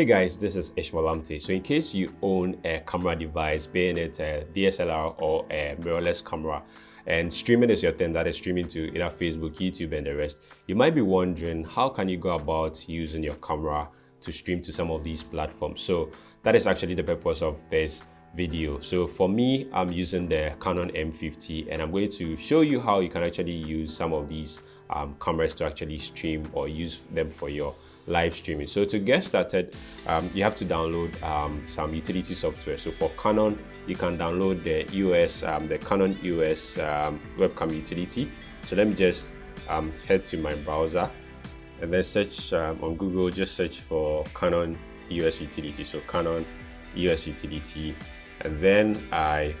Hey guys, this is Ishmael Amte. So in case you own a camera device, being it a DSLR or a mirrorless camera, and streaming is your thing, that is streaming to either Facebook, YouTube, and the rest, you might be wondering how can you go about using your camera to stream to some of these platforms. So that is actually the purpose of this video. So for me, I'm using the Canon M50 and I'm going to show you how you can actually use some of these um, cameras to actually stream or use them for your live streaming. So to get started, um, you have to download um, some utility software. So for Canon, you can download the EOS, um, the Canon EOS um, webcam utility. So let me just um, head to my browser and then search um, on Google, just search for Canon EOS utility. So Canon EOS utility, and then I,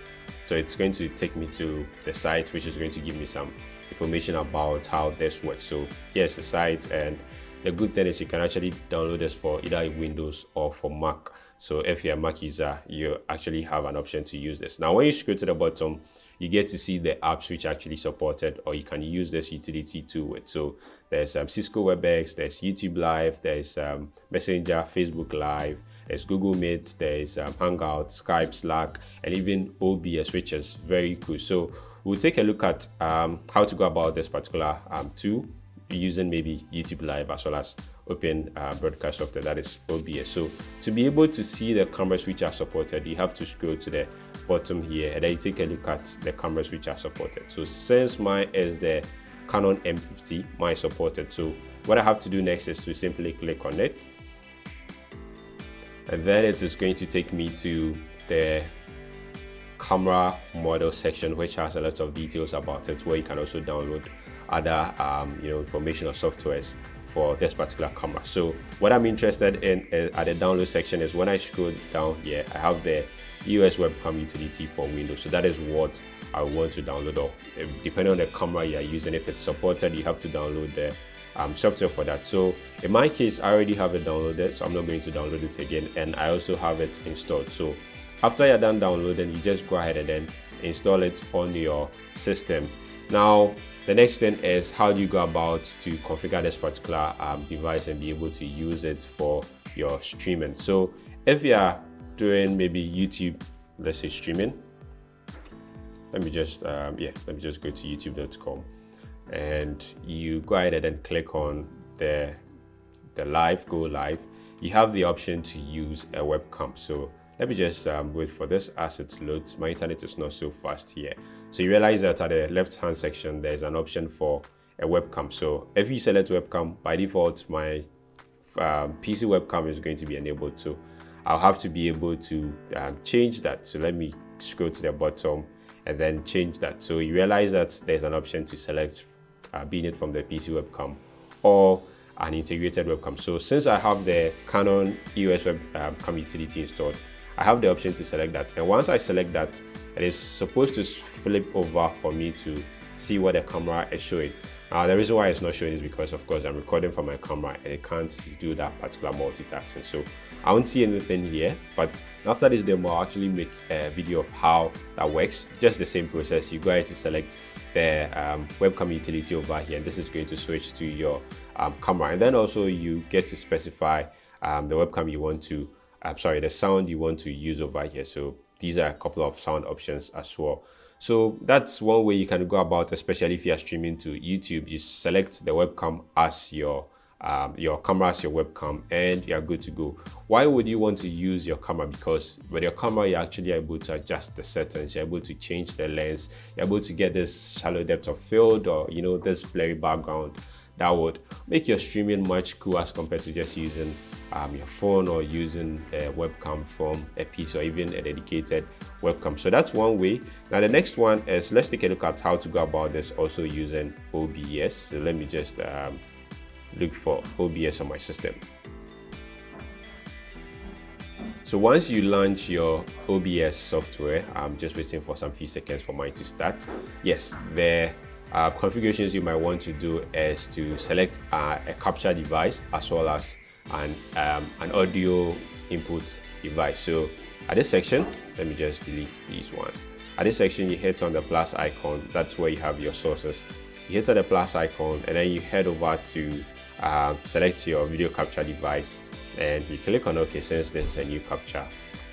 so it's going to take me to the site, which is going to give me some information about how this works. So here's the site and the good thing is you can actually download this for either Windows or for Mac. So if you're a Mac user, you actually have an option to use this. Now, when you scroll to the bottom, you get to see the apps which actually supported or you can use this utility to it. So there's um, Cisco WebEx, there's YouTube Live, there's um, Messenger, Facebook Live, there's Google Meet, there's um, Hangout, Skype, Slack, and even OBS, which is very cool. So we'll take a look at um, how to go about this particular um, tool using maybe YouTube Live as well as open uh, broadcast software that is OBS. So to be able to see the cameras which are supported, you have to scroll to the bottom here and then you take a look at the cameras which are supported. So since mine is the Canon M50, mine supported. So what I have to do next is to simply click on it. And then it is going to take me to the camera model section which has a lot of details about it where you can also download other um, you know information or softwares for this particular camera. So what i'm interested in uh, at the download section is when i scroll down here i have the EOS webcam utility for windows. So that is what i want to download or uh, depending on the camera you're using if it's supported you have to download the um, software for that. So in my case i already have it downloaded so i'm not going to download it again and i also have it installed. So after you're done downloading you just go ahead and then install it on your system now the next thing is how do you go about to configure this particular um, device and be able to use it for your streaming? So if you are doing maybe youtube let's say streaming let me just um, yeah let me just go to youtube.com and you go ahead and then click on the the live go live. You have the option to use a webcam. So let me just um, wait for this as it loads. My internet is not so fast here. So you realize that at the left hand section, there's an option for a webcam. So if you select webcam, by default, my um, PC webcam is going to be enabled. So I'll have to be able to um, change that. So let me scroll to the bottom and then change that. So you realize that there's an option to select uh, being it from the PC webcam or an integrated webcam. So since I have the Canon EOS webcam um, utility installed, I have the option to select that. And once I select that, it is supposed to flip over for me to see what the camera is showing. Now, the reason why it's not showing is because, of course, I'm recording from my camera and it can't do that particular multitasking. So I won't see anything here, but after this demo, I'll actually make a video of how that works. Just the same process. You go ahead to select the um, webcam utility over here, and this is going to switch to your um, camera. And then also you get to specify um, the webcam you want to I'm sorry, the sound you want to use over here. So these are a couple of sound options as well. So that's one way you can go about, especially if you are streaming to YouTube. You select the webcam as your um, your camera as your webcam and you're good to go. Why would you want to use your camera? Because with your camera, you're actually able to adjust the settings, you're able to change the lens, you're able to get this shallow depth of field or, you know, this blurry background that would make your streaming much cooler as compared to just using um, your phone or using a webcam from a piece or even a dedicated webcam. So that's one way. Now the next one is let's take a look at how to go about this also using OBS. So let me just um, look for OBS on my system. So once you launch your OBS software, I'm just waiting for some few seconds for mine to start. Yes, the uh, configurations you might want to do is to select uh, a capture device as well as and um, an audio input device. So at this section, let me just delete these ones. At this section, you hit on the plus icon. That's where you have your sources. You hit on the plus icon and then you head over to uh, select your video capture device and you click on OK since this is a new capture.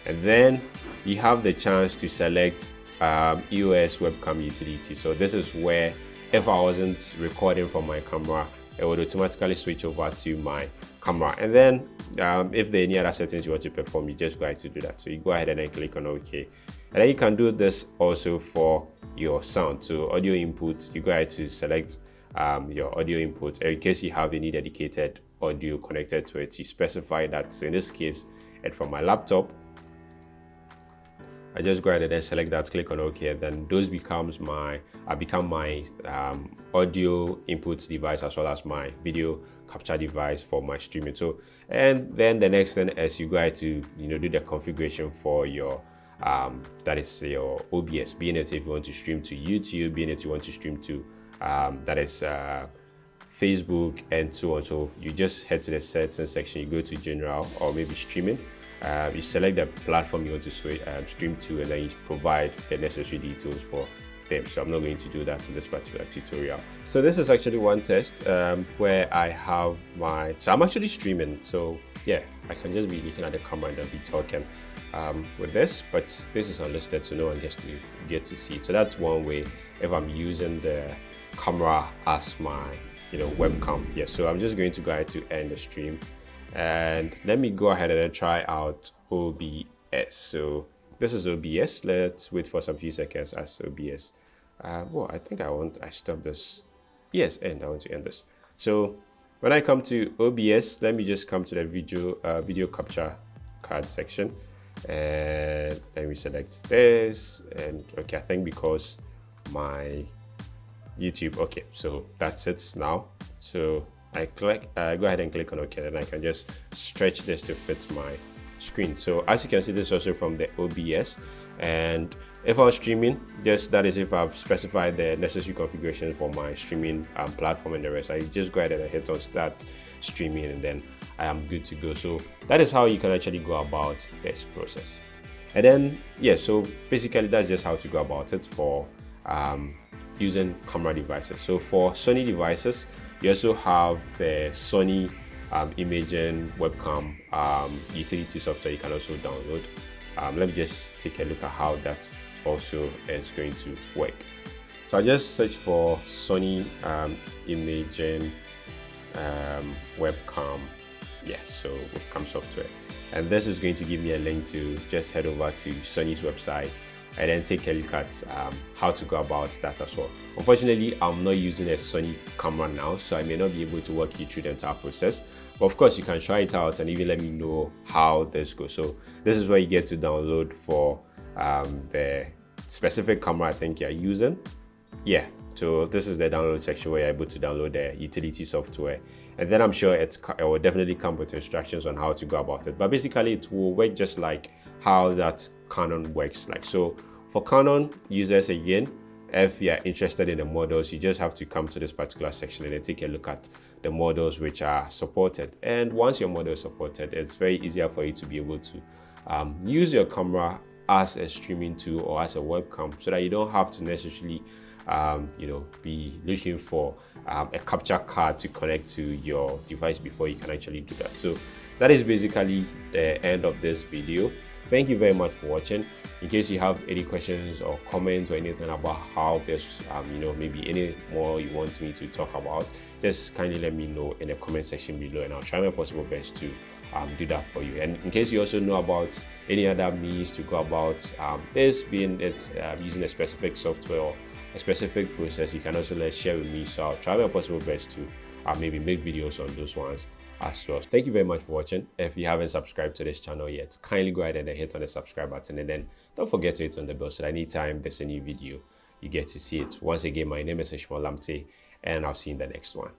And then you have the chance to select um, EOS webcam utility. So this is where if I wasn't recording from my camera, it would automatically switch over to my camera. And then um, if there are any other settings you want to perform, you just go ahead to do that. So you go ahead and then click on OK. And then you can do this also for your sound. So audio input, you go ahead to select um, your audio input. In case you have any dedicated audio connected to it, you specify that. So in this case, it's from my laptop. I just go ahead and then select that, click on OK, then those becomes my, I become my um, audio input device as well as my video capture device for my streaming. So, and then the next thing is you go ahead to, you know, do the configuration for your um, that is your OBS, being it if you want to stream to YouTube, being it you want to stream to um, that is uh, Facebook and so on. So you just head to the settings section, you go to general or maybe streaming. Uh, you select the platform you want to um, stream to and then you provide the necessary details for them. So I'm not going to do that in this particular tutorial. So this is actually one test um, where I have my, so I'm actually streaming. So yeah, I can just be looking at the camera and be talking um, with this, but this is unlisted so no one gets to get to see. So that's one way if I'm using the camera as my you know webcam. Yeah, so I'm just going to go ahead to end the stream and let me go ahead and try out OBS. So this is OBS. Let's wait for some few seconds as OBS. Uh, well, I think I want, I stop this. Yes, end, I want to end this. So when I come to OBS, let me just come to the video, uh, video capture card section and let me select this and okay, I think because my YouTube, okay, so that's it now. So I click, uh, go ahead and click on OK, and I can just stretch this to fit my screen. So as you can see, this is also from the OBS. And if I'm streaming, just that is if I've specified the necessary configuration for my streaming um, platform and the rest. I just go ahead and hit on start streaming and then I am good to go. So that is how you can actually go about this process. And then, yeah, so basically that's just how to go about it for um, using camera devices. So for Sony devices, you also have the Sony um, Imagen webcam um, utility software you can also download. Um, let me just take a look at how that also is going to work. So I just search for Sony um, Imagen um, webcam, yeah, so webcam software. And this is going to give me a link to just head over to Sony's website and then take a look at um, how to go about that as well. Unfortunately, I'm not using a Sony camera now, so I may not be able to walk you through the entire process. But of course, you can try it out and even let me know how this goes. So this is where you get to download for um, the specific camera I think you're using. Yeah, so this is the download section where you're able to download the utility software. And then I'm sure it's, it will definitely come with instructions on how to go about it. But basically it will work just like how that Canon works like. So for Canon users again, if you're interested in the models, you just have to come to this particular section and then take a look at the models which are supported. And once your model is supported, it's very easier for you to be able to um, use your camera as a streaming tool or as a webcam so that you don't have to necessarily um, you know be looking for um, a capture card to connect to your device before you can actually do that so that is basically the end of this video thank you very much for watching. In case you have any questions or comments or anything about how this um, you know maybe any more you want me to talk about just kindly let me know in the comment section below and i'll try my possible best to um, do that for you. And in case you also know about any other means to go about um, this being it uh, using a specific software or a specific process you can also let share with me. So i'll try my possible best to uh, maybe make videos on those ones as well. Thank you very much for watching. If you haven't subscribed to this channel yet, kindly go ahead and hit on the subscribe button and then don't forget to hit on the bell so that anytime there's a new video, you get to see it. Once again, my name is Ishmael Lamte and I'll see you in the next one.